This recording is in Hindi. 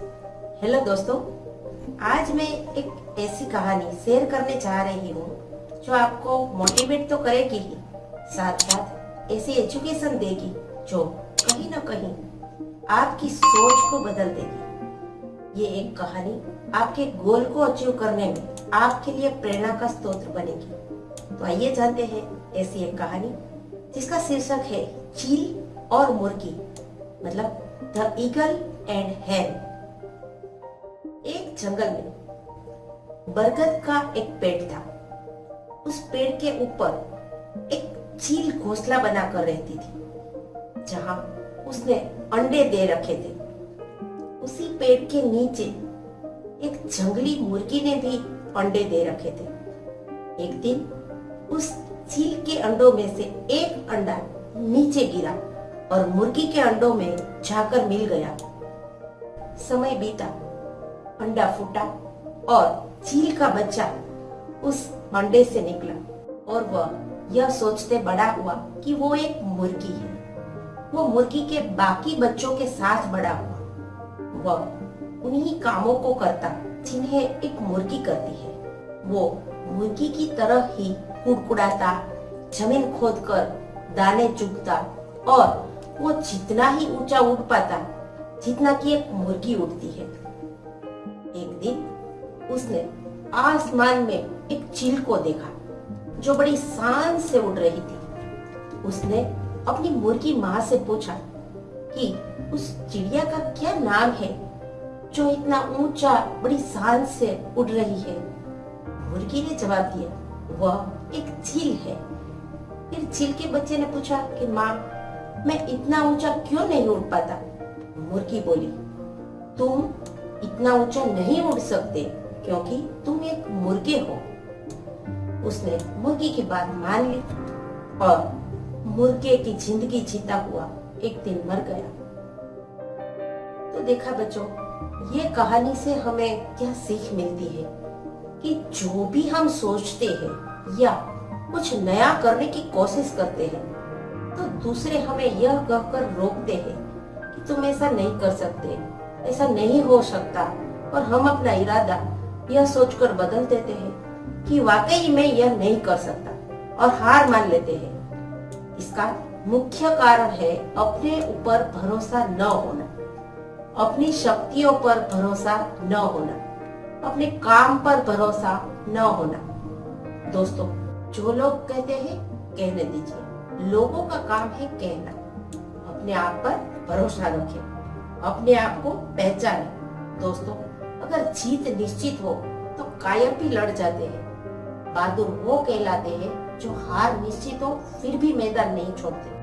दोस्तों, आज मैं एक ऐसी कहानी शेयर करने जा रही हूँ जो आपको मोटिवेट तो करेगी ही, साथ साथ ऐसी एजुकेशन देगी जो कहीं ना कहीं आपकी सोच को बदल देगी। ये एक कहानी आपके गोल को अचीव करने में आपके लिए प्रेरणा का स्रोत बनेगी। तो आइए जानते हैं ऐसी एक कहानी जिसका शीर्षक है चील और मुर्गी मतलब द ईगल एंड हैन। एक जंगल में बरगद का एक पेड़ था। उस पेड़ के ऊपर एक चील घोंसला बनाकर रहती थी, जहाँ उसने अंडे दे रखे थे। उसी पेड़ के नीचे एक जंगली मुर्गी ने भी अंडे दे रखे थे। एक दिन उस चील के अंडों में से एक अंडा नीचे गिरा और मुर्गी के अंडों में जाकर मिल गया। समय बीता। अंडा फूटा और चील का बच्चा उस अंडे से निकला और वह यह सोचते बड़ा हुआ कि वो एक मुर्गी है। वो मुर्गी के बाकी बच्चों के साथ बड़ा हुआ। वह उन्हीं कामों को करता जिन्हें एक मुर्गी करती है। वो मुर्गी की तरह ही कुड़कुड़ाता, ज़मीन खोदकर दाने चुगता और वो जितना ही ऊँचा उड़ पाता, जितना कि एक मुर्गी उड़ती है। एक दिन उसने आसमान में एक चील को देखा, जो बड़ी शान से उड़ रही थी। उसने अपनी मुर्गी माँ से पूछा कि, उस चिड़िया का क्या नाम है, जो इतना ऊँचा, बड़ी शान से उड़ रही है? मुर्गी ने जवाब दिया, वह एक चील है। फिर चील के बच्चे ने पूछा कि, माँ, मैं इतना ऊँचा क्यों नहीं उड़ पाता? मुर्गी बोली, तुम इतना ऊँचा नहीं उड़ सकते, क्योंकि तुम एक मुर्गे हो। उसने मुर्गी की बात मान ली और मुर्गे की ज़िंदगी जीता हुआ एक दिन मर गया। तो देखा बच्चों, ये कहानी से हमें क्या सीख मिलती है कि जो भी हम सोचते हैं या कुछ नया करने की कोशिश करते हैं तो दूसरे हमें यह कहकर रोकते हैं कि तुम ऐसा नहीं कर सकते। ऐसा नहीं हो सकता। और हम अपना इरादा यह सोचकर बदल देते हैं कि वाकई में यह नहीं कर सकता और हार मान लेते हैं। इसका मुख्य कारण है अपने ऊपर भरोसा न होना। अपनी शक्तियों पर भरोसा न होना। अपने काम पर भरोसा न होना। दोस्तों, जो लोग कहते हैं, कहने दीजिए। लोगों का काम है कहना। अपने आप पर भरोसा रखें। अपने आप को पहचाने। दोस्तों, अगर जीत निश्चित हो तो कायम भी लड़ जाते हैं। बहादुर वो कहलाते हैं जो हार निश्चित हो, फिर भी मैदान नहीं छोड़ते।